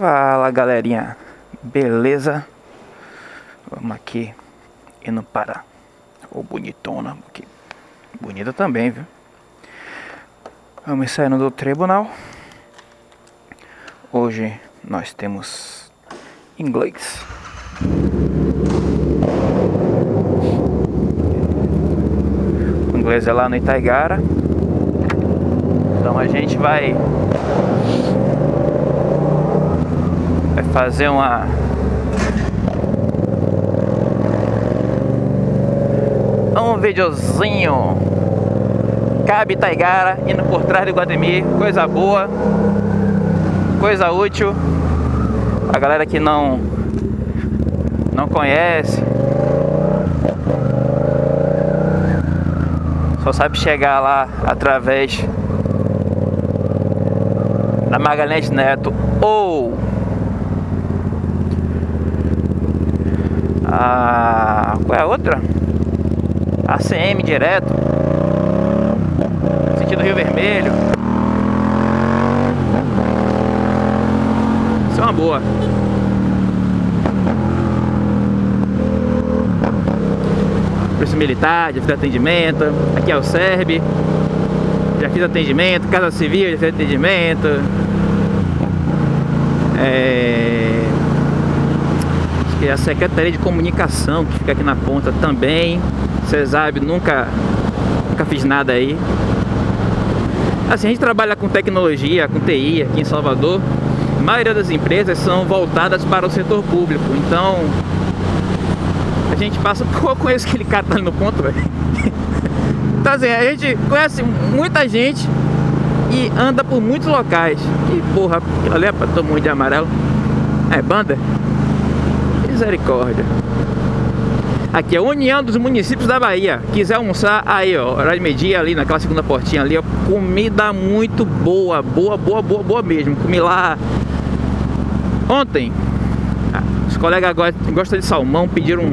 Fala galerinha, beleza? Vamos aqui indo para o bonitona. Bonita também, viu? Vamos saindo do tribunal. Hoje nós temos inglês. O inglês é lá no Itaigara. Então a gente vai vai fazer uma um videozinho. Cabe Taigara indo por trás do Guatemi Coisa boa Coisa útil. A galera que não Não conhece Só sabe chegar lá através Da Magalhães Neto Ou a qual é a outra? ACM direto. Sentido Rio Vermelho. Isso é uma boa. Polícia Militar, já fiz atendimento. Aqui é o SERB. Já fiz atendimento, Casa Civil, já fiz atendimento. É é a Secretaria de Comunicação, que fica aqui na ponta também. CESAB, nunca, nunca fiz nada aí. Assim, a gente trabalha com tecnologia, com TI aqui em Salvador. A maioria das empresas são voltadas para o setor público, então a gente passa por conheço aquele cara tá ali no ponto, velho. Então assim, a gente conhece muita gente e anda por muitos locais. E porra, ali é pra todo mundo de amarelo. É banda? Misericórdia. Aqui é União dos Municípios da Bahia. Quiser almoçar, aí ó, horário de meio-dia ali naquela segunda portinha ali, ó. Comida muito boa, boa, boa, boa, boa mesmo. Comi lá ontem. Os colegas gostam de salmão, pediram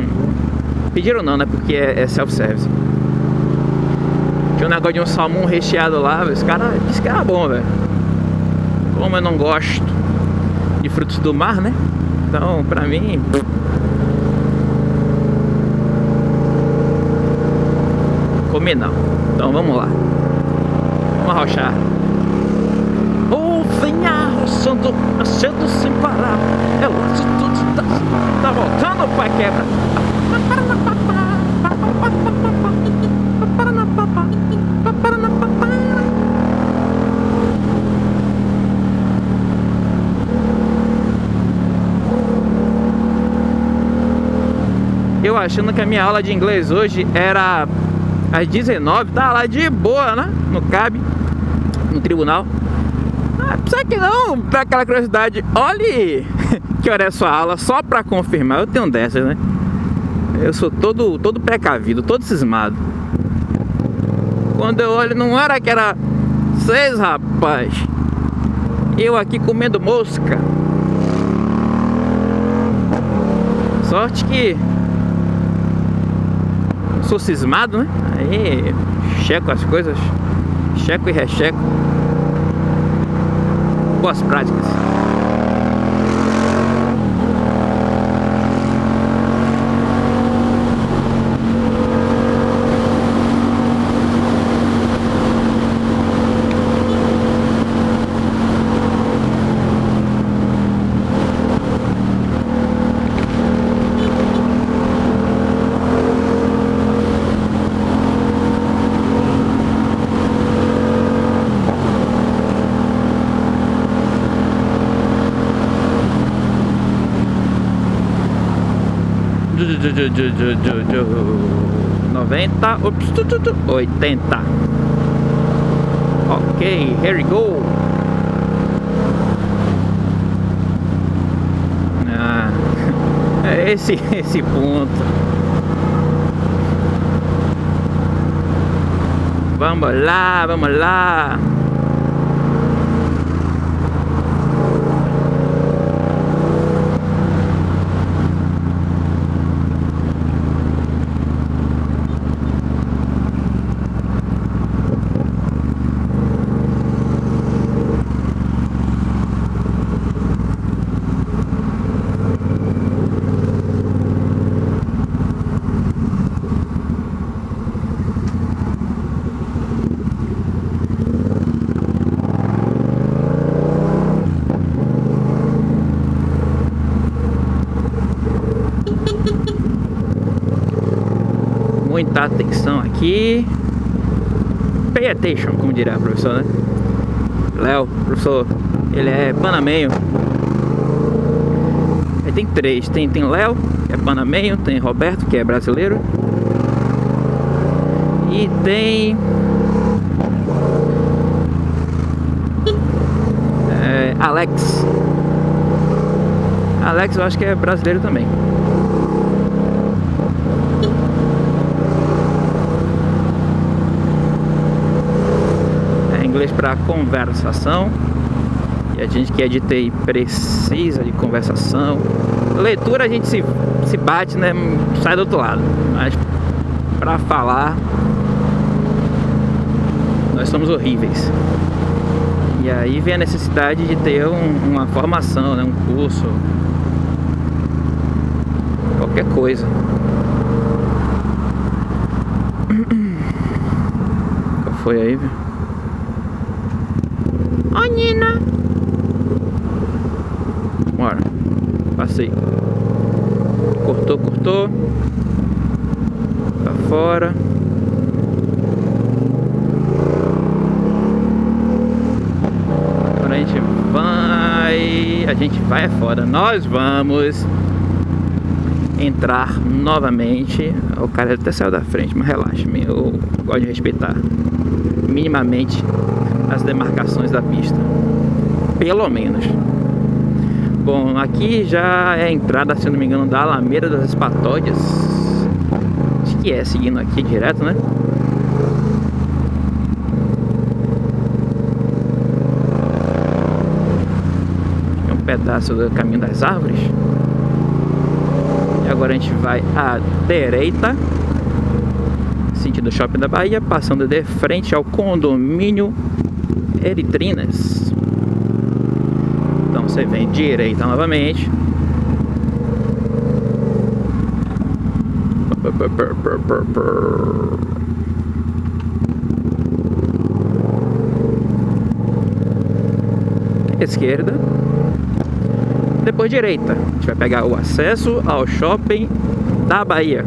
Pediram não, né? Porque é, é self-service. Tinha um negócio de um salmão recheado lá, os caras disseram que era bom, velho. Como eu não gosto de frutos do mar, né? Então, pra mim... Comer não. Então, vamos lá. Vamos arrochar. Oh, venha arrochando, sem parar. É laço tudo tá, tá voltando pra quebra. Achando que a minha aula de inglês hoje era às 19 tá lá de boa, né? No CAB, no tribunal. Ah, que não, pra aquela curiosidade, olhe que hora é sua aula, só pra confirmar. Eu tenho dessas, né? Eu sou todo, todo precavido, todo cismado. Quando eu olho, não era que era seis, rapaz. Eu aqui comendo mosca. Sorte que sou cismado, né? Aí checo as coisas, checo e recheco. Boas práticas. Noventa, ops, oitenta. Ok, here we go. Ah, é esse esse ponto. Vamos lá, vamos lá. Atenção aqui. Pay attention, como diria a professora, né? Léo, professor, ele é panamenho. Aí tem três, tem, tem Léo, que é panamenho, tem Roberto, que é brasileiro. E tem... É, Alex. Alex eu acho que é brasileiro também. Inglês para conversação. E a gente que é de TI precisa de conversação. Leitura a gente se, se bate, né? Sai do outro lado. Mas para falar, nós somos horríveis. E aí vem a necessidade de ter um, uma formação, né? um curso, qualquer coisa. Qual foi aí? Passei. Cortou, cortou. Pra fora. Agora a gente vai... A gente vai é fora. Nós vamos entrar novamente. O cara até saiu da frente, mas relaxa, eu gosto de respeitar minimamente as demarcações da pista. Pelo menos. Bom, aqui já é a entrada, se não me engano, da Alameda das Espatódias. Acho que é, seguindo aqui direto, né? É um pedaço do caminho das árvores. E agora a gente vai à direita sentido Shopping da Bahia, passando de frente ao condomínio Eritrinas. Você vem direita novamente. Esquerda. Depois direita. A gente vai pegar o acesso ao shopping da Bahia.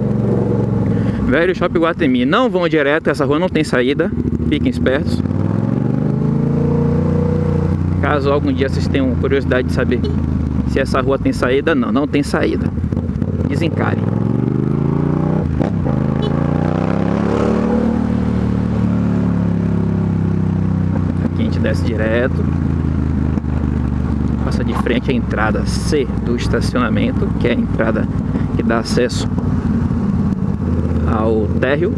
Velho Shopping Guatemi. Não vão direto, essa rua não tem saída. Fiquem espertos. Caso algum dia vocês tenham curiosidade de saber se essa rua tem saída, não, não tem saída. Desencare. Aqui a gente desce direto. Passa de frente a entrada C do estacionamento, que é a entrada que dá acesso ao térreo.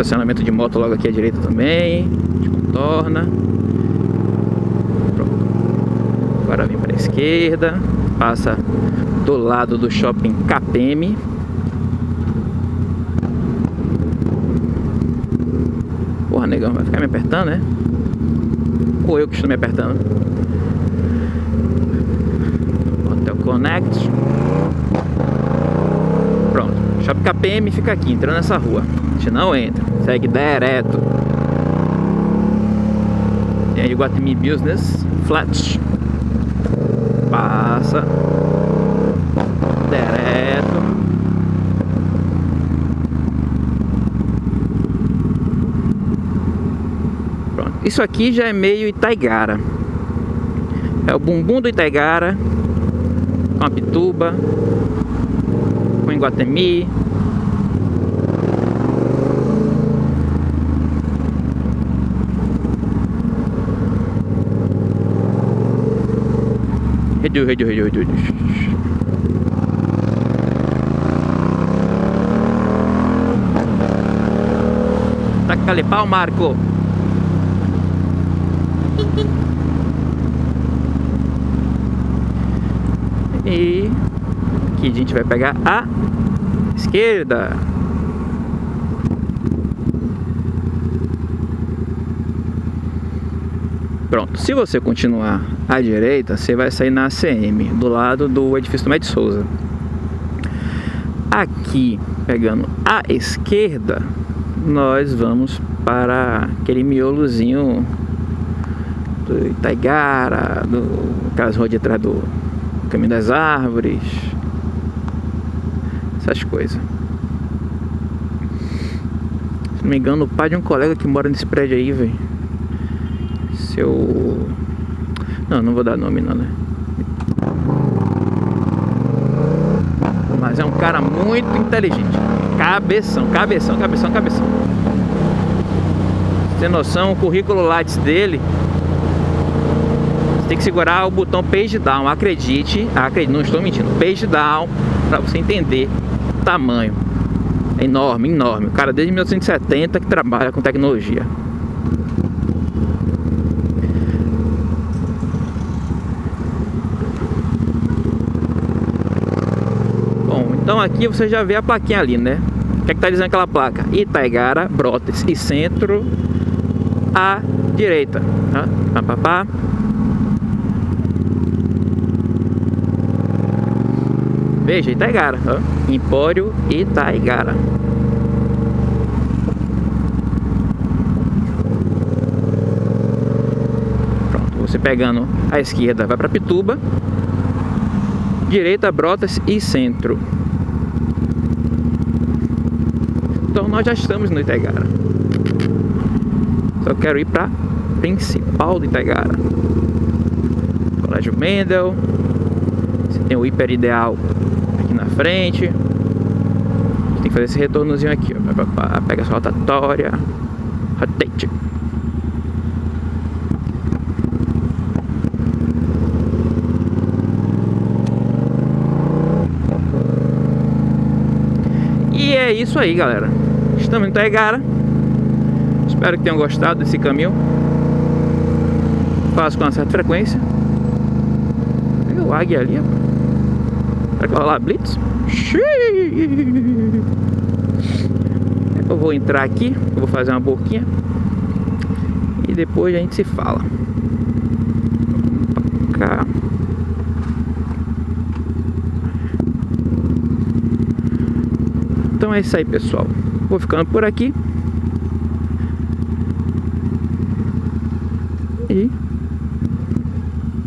Estacionamento de moto logo aqui à direita também. Contorna. Pronto. Agora vem para a esquerda. Passa do lado do shopping KPM. Porra, negão, vai ficar me apertando, né? Ou eu que estou me apertando? Hotel Connect. Shopping KPM fica aqui, entrando nessa rua. A gente não entra, segue direto. Tem aí Guatemi Business Flat. Passa. Direto. Pronto. Isso aqui já é meio Itaigara. É o bumbum do Itaigara com a pituba com Iguatemi. Redu, redu, redu, redu. Taca-lhe pau, Marco. E aqui a gente vai pegar a esquerda. Pronto, se você continuar à direita, você vai sair na ACM, do lado do edifício do Med Souza. Aqui, pegando a esquerda, nós vamos para aquele miolozinho do Itaigara, do, aquelas ruas de trás do Caminho das Árvores, essas coisas. Se não me engano, o pai de um colega que mora nesse prédio aí, velho. Seu. Não, não vou dar nome não, né? Mas é um cara muito inteligente. Cabeção, cabeção, cabeção, cabeção. Tem noção, o currículo Lattes dele tem que segurar o botão page down, acredite, acredite, não estou mentindo, page down, para você entender tamanho. É enorme, enorme. O cara desde 1970 que trabalha com tecnologia. Bom, então aqui você já vê a plaquinha ali, né? O que é que tá dizendo aquela placa? Itaigara, Brotas e centro à direita. Tá? Pá, pá, pá. Veja, Itaigara, ó. Empório Itaigara. Pronto, você pegando a esquerda vai para Pituba, direita Brotas e centro. Então nós já estamos no Itaigara. Só quero ir para principal do Itaigara. Colégio Mendel. Você tem o hiper ideal frente. Tem que fazer esse retornozinho aqui, ó. Pega essa rotatória. Rotate. E é isso aí, galera. Estamos em Taigara. Espero que tenham gostado desse caminho. Faço com uma certa frequência. Tem o águia ali, rapaz. Será vai rolar blitz? Eu vou entrar aqui, eu vou fazer uma boquinha e depois a gente se fala. Cá. Então é isso aí, pessoal. Vou ficando por aqui. E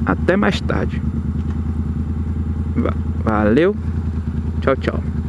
até mais tarde. Valeu. Tchau, tchau.